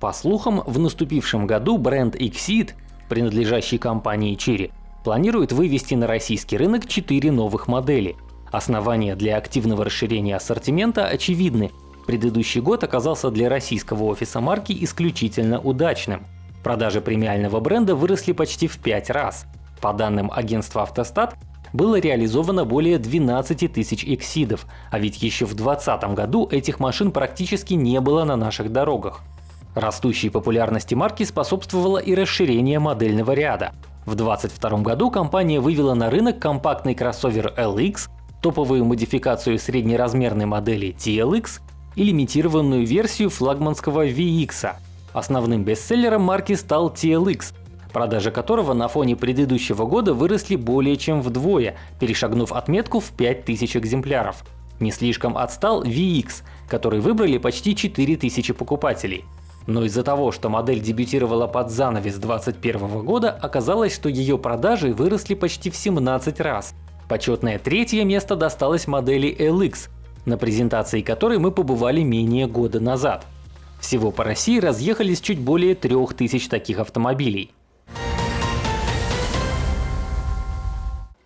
По слухам, в наступившем году бренд Exceed, принадлежащий компании Chery, планирует вывести на российский рынок 4 новых модели. Основания для активного расширения ассортимента очевидны. Предыдущий год оказался для российского офиса марки исключительно удачным. Продажи премиального бренда выросли почти в 5 раз. По данным агентства «Автостат», было реализовано более 12 тысяч эксидов, а ведь еще в 2020 году этих машин практически не было на наших дорогах. Растущей популярности марки способствовало и расширение модельного ряда. В 2022 году компания вывела на рынок компактный кроссовер LX, топовую модификацию среднеразмерной модели TLX и лимитированную версию флагманского VX. Основным бестселлером марки стал TLX, продажи которого на фоне предыдущего года выросли более чем вдвое, перешагнув отметку в 5000 экземпляров. Не слишком отстал VX, который выбрали почти 4000 покупателей. Но из-за того, что модель дебютировала под занавес 2021 года, оказалось, что ее продажи выросли почти в 17 раз. Почетное третье место досталось модели LX, на презентации которой мы побывали менее года назад. Всего по России разъехались чуть более 3000 таких автомобилей.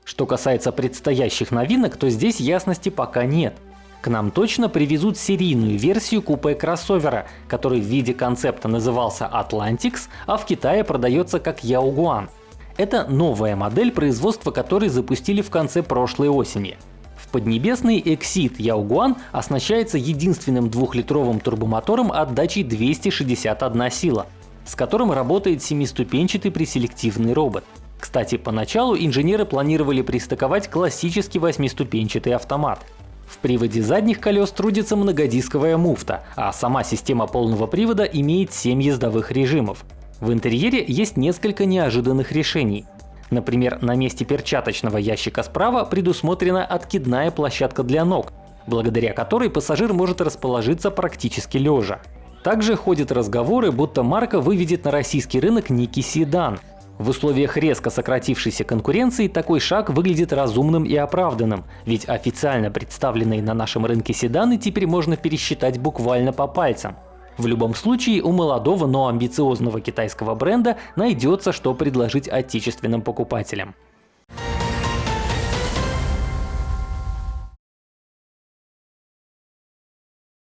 Что касается предстоящих новинок, то здесь ясности пока нет. К нам точно привезут серийную версию купе кроссовера, который в виде концепта назывался Atlantics, а в Китае продается как Яугуан. Это новая модель, производства которой запустили в конце прошлой осени. В Поднебесный Exit Яугуан оснащается единственным двухлитровым турбомотором отдачей 261 сила, с которым работает семиступенчатый преселективный робот. Кстати, поначалу инженеры планировали пристыковать классический восьмиступенчатый автомат. В приводе задних колес трудится многодисковая муфта, а сама система полного привода имеет 7 ездовых режимов. В интерьере есть несколько неожиданных решений. Например, на месте перчаточного ящика справа предусмотрена откидная площадка для ног, благодаря которой пассажир может расположиться практически лежа. Также ходят разговоры, будто марка выведет на российский рынок некий седан, в условиях резко сократившейся конкуренции такой шаг выглядит разумным и оправданным, ведь официально представленные на нашем рынке седаны теперь можно пересчитать буквально по пальцам. В любом случае у молодого, но амбициозного китайского бренда найдется что предложить отечественным покупателям.